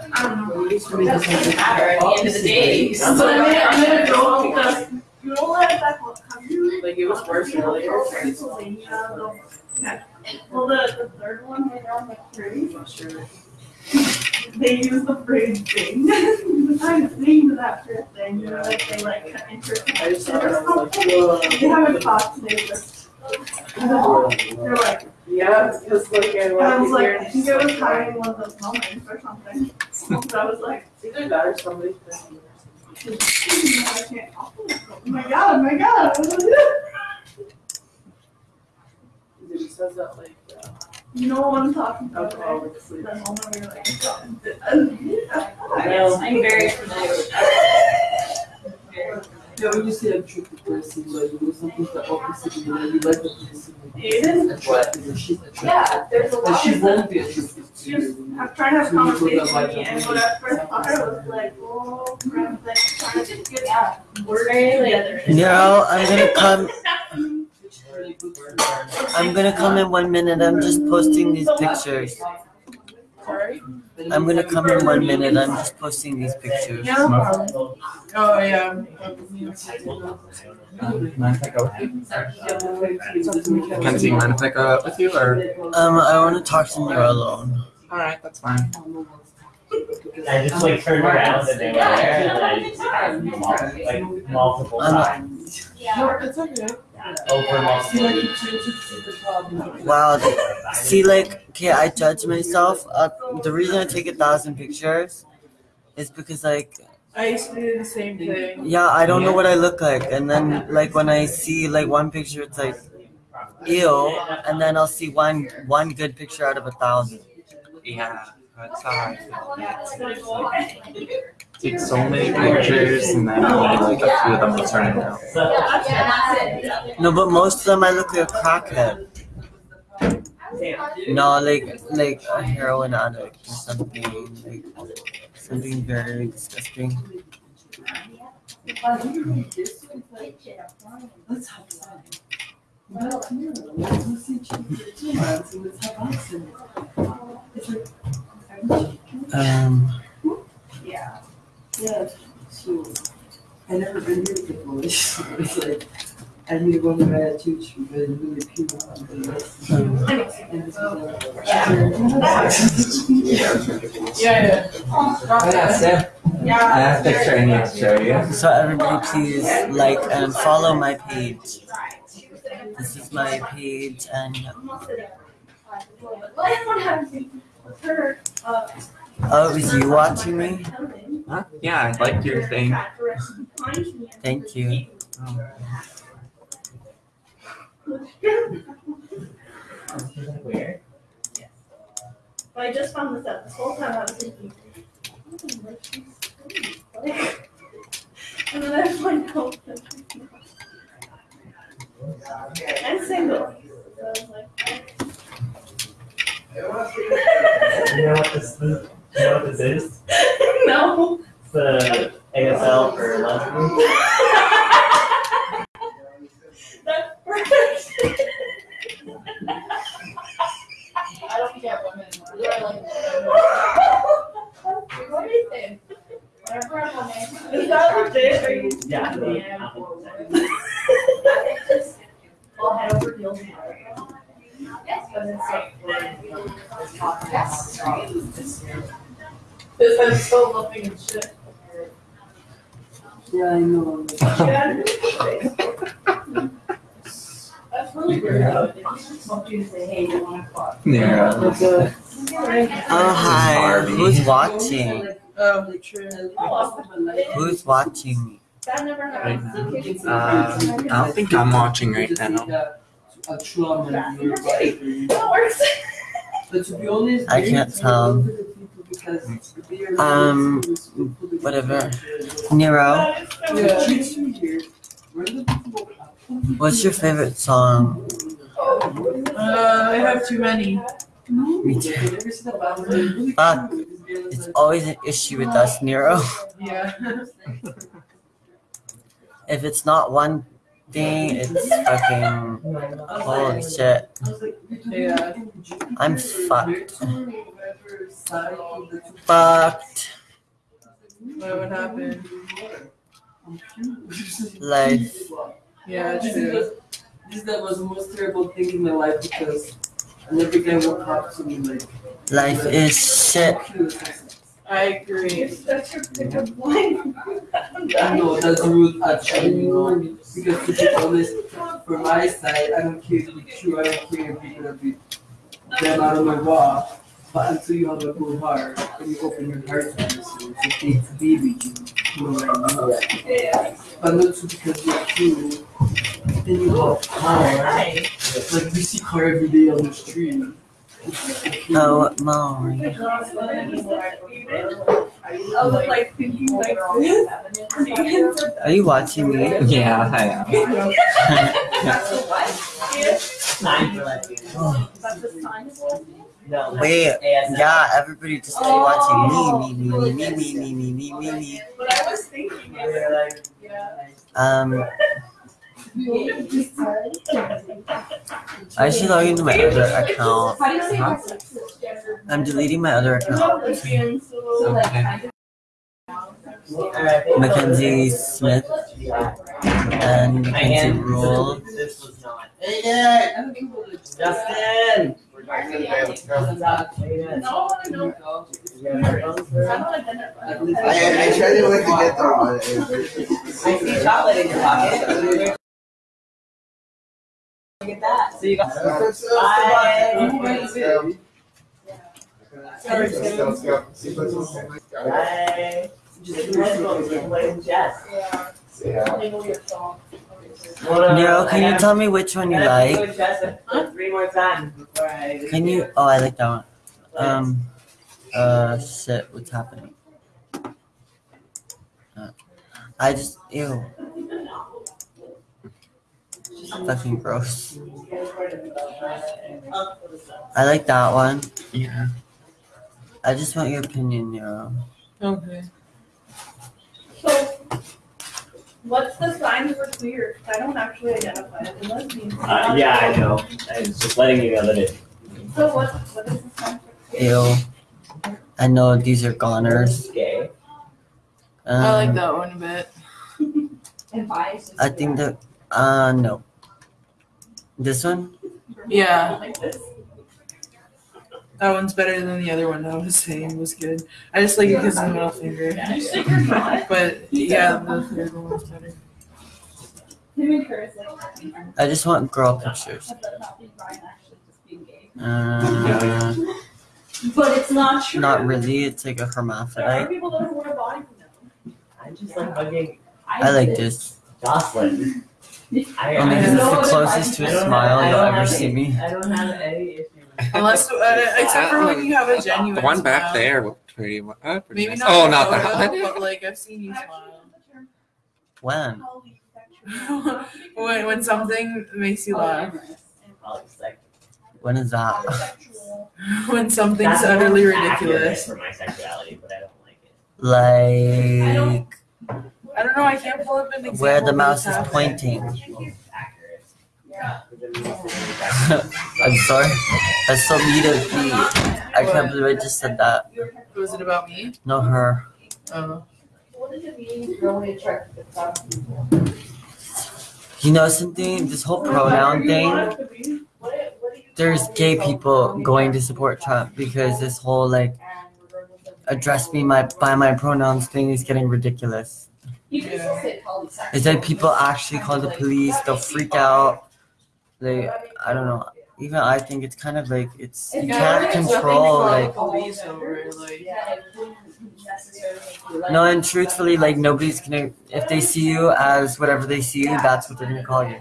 I don't know. It doesn't matter at the end of the day. So I'm gonna, go because you know what that country? Like it was worse earlier. Well, the, the third one, they're on the Sure. they use the phrase thing. The kind of to that thing, you know, like they like interconnect I it just thought or I was like. They haven't talked today, but they're like, Yeah, because like I and I was like, I think it was having one of those moments or something. So I was like, either that or somebody's been. I can't talk to myself. Oh my god, oh my god. It says that like, uh, You know what I'm talking about, right? alcoholic sleep. That moment where you're like, "Uh, I'm very familiar with that. Very Yeah, when you see a tricky person, like you know something the opposite, you know, you like the person. Aiden? Attractive, and she's attractive. Yeah, there's a And lot she of won't be attracted to Just, you. I'm trying to have So you put conversations with me, and her. what I first thought I was like, oh, crap, like, trying to get Yeah, we're very together. No, I'm gonna come. She's really good for her. I'm gonna come in one minute. I'm just posting these pictures. Sorry? I'm gonna come in one minute. I'm just posting these pictures. Yeah, no. Oh, yeah. Mind if I go with you? Mackenzie, mind if I go out with you or? Um, I want to talk to you alone. Alright, that's fine. I just like turned around and they were there, and I just like multiple I'm not- times No, it's okay. Over See, like, you weeks. change it to the problem. Wow. See, like, okay, I judge myself. Uh, the reason I take a thousand pictures is because, like, I used to do the same thing. yeah, I don't know what I look like, and then, like, when I see like one picture, it's like, ew, and then I'll see one one good picture out of a thousand. Yeah, that's how I feel. Take so many pictures and then only like a few of them will turn out. So, No, but most of them I look like a crackhead. No, like like a heroin addict or something, like something very disgusting. Let's have fun. Well, Um, Yeah. Yeah, so, I never been here before, so it's like, I need to go to bed too, she really, really cute. And this is, uh, Yeah, yeah. Oh yeah, Sam. I have a picture I need to show you. so everybody please like and follow my page. This is my page and oh, is you watching me? Huh? Yeah, I liked your thing. Thank you. Um, weird. But I just found this out. This whole time I was thinking, "Oh, like she's sweet." Like- and then I find out that she's not. Single. So I was like, You know what this, you know what this is? no. It's uh, the ASL for lesbians. That's perfect. I don't care women. You're like. What do you think? Whatever I'm on. Is that legit? Are you? Yeah. I'll head over to Gil's. Because I'm so loving and shit. Yeah, I know. That's really weird. though. They just want to say, hey, you want to fuck. yeah. Oh hi, who's watching? um, Who's watching me? That never Right happens. now. Uh, I don't think I'm watching right now. A trauma in your life. That works. But to be honest, I can't tell. Because they are Um, whatever. Nero, That is so Yeah, funny. she's here. Where the people what's your favorite song? Uh, I have too many. Me too. Fuck. It's always an issue with us, Nero. Yeah. If it's not one thing, it's fucking holy shit. I'm fucked. side of the two. Fucked. What would happen? Life. Yeah, This is, this that was the most terrible thing in my life because every guy would talk to me like. Life is shit. I agree. That's your pickup line. I know that's rude actually, you know, because to be honest, for my side, I don't care if it's true, I don't care if you're gonna be them out of my wall. But until you have a good heart and you open your heart to this, it's okay to be with you. You know what I mean? Yeah. But not just because you're true. Then you have car. Like we see car every day on the street. Oh, Maury. I like like. Are you watching me? Yeah, I Sign for lesbian. Oh, But the sign is lesbian? No. wait. Yeah, everybody just started watching me, me, me, me, me, me, me, me, me, me. But I was thinking We're it. like, Yeah. Um, I should log into my other account. Huh? I'm deleting my other account. Okay. Mackenzie Smith and Mackenzie Rule. Justin! I, I tried to get there. Uh, I see chocolate in your pocket play some chess. Yeah. Enable your phone. Nero, can you tell me which one you like? Three more times before I. Can you? Oh, I like that one. Um, uh, shit, what's happening? Uh, I just, ew. Fucking gross. I like that one. Yeah. I just want your opinion, Nero. Okay. So, what's the sign for queer? 'Cause I don't actually identify as a lesbian. Uh, yeah, I know. I was just letting you know that it. So what, what is the sign for queer? Ew. I know these are goners. Gay. Um, I like that one a bit. And bias. I think that, uh, no. This one? Yeah. That one's better than the other one that I was saying was good. I just like it because of the middle finger. You stick your not. But yeah, the third one was better. Him and Curtis like. I just want girl pictures. But not being Brian actually just being gay. Uh, But it's not true. not really. It's like a hermaphrodite. people that wear body for I just like hugging I like this. Jocelyn. I, Only I because it's don't- the closest to a smile you'll ever have see me. I don't have any issue with Unless, uh, except for when you have a genuine. The one back smile. there looked pretty, uh, pretty Maybe nice. not. Oh, not that one. But like I've seen you smile. When? when when something makes you laugh. When is that? When something's That's utterly more accurate ridiculous. For my sexuality, but I don't like it. Like I don't know. I can't pull up an example. where the mouse is pointing. I'm sorry. That's so mean of me. I can't believe I just said that. Was it about me? No, her. Oh. What does it mean really attracted to some people? You know something? This whole pronoun thing. There's gay people going to support Trump because this whole like address me my by my pronouns thing is getting ridiculous. You can still. It's like people actually call the police, they'll freak out. They, I don't know. Even I think it's kind of like it's you can't control like police over like. Yeah, it wouldn't necessarily be like- no, and truthfully, like nobody's gonna if they see you as whatever they see you, that's what they're gonna call you.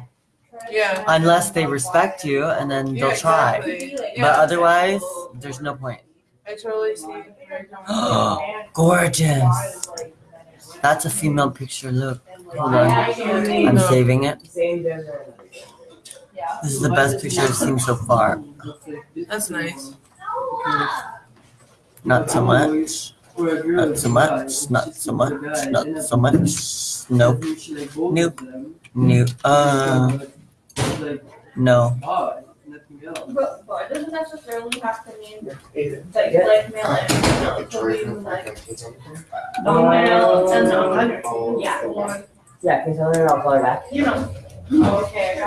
Yeah. Unless they respect you, and then they'll try. exactly. But Yeah. otherwise, there's no point. I totally see. where you're coming from. Gorgeous. That's a female picture. Look, hold on. I'm saving it. Same gender. Yeah. This is the best picture I've seen so far. That's nice. Not so much. Not so much. Not so much. Not so much. Nope. Nope. New. Uh. No. But, but it doesn't necessarily have to mean Either. like, Yeah. like male and female. It could be like non-male and non-binary. Yeah. Or, Yeah, can you tell her I'll call her back? you know. Oh, okay,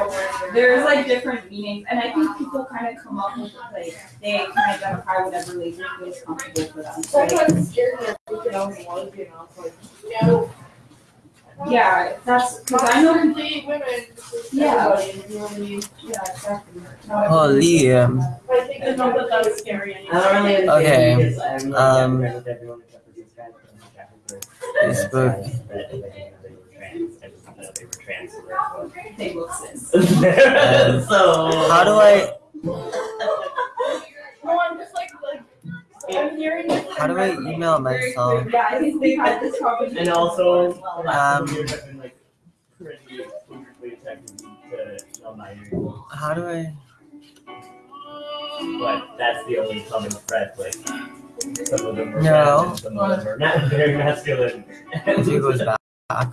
there's like different meanings, and I think people kind of come up with like they can identify whatever label feels comfortable for them. So, like, Sometimes scared me. We can only one, you know. It's like, yeah, that's because I know. Complete women. Yeah. Everybody, you know what I mean? Yeah, exactly. Holy. Um, I think it's not that that's scary I don't really Okay, understand because um, friends with everyone except for this guy, but I'm not chatting for Facebook. guys that, like, you know, they were trans. I just didn't know they were trans. so therefore- They look cis. Um, so How do I No, I'm just like, like, I'm hearing this. How do I email myself? Yeah, I think we've had this conversation. And also, Um, last couple years have been like pretty politically attracted to non-binary, How do I? but that's the only common thread. Like some of them are No. some of them are not very masculine. If goes back.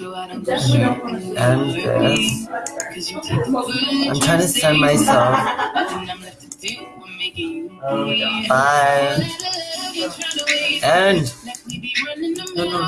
And this. I'm trying to send myself. Oh my god. Bye. And no, no.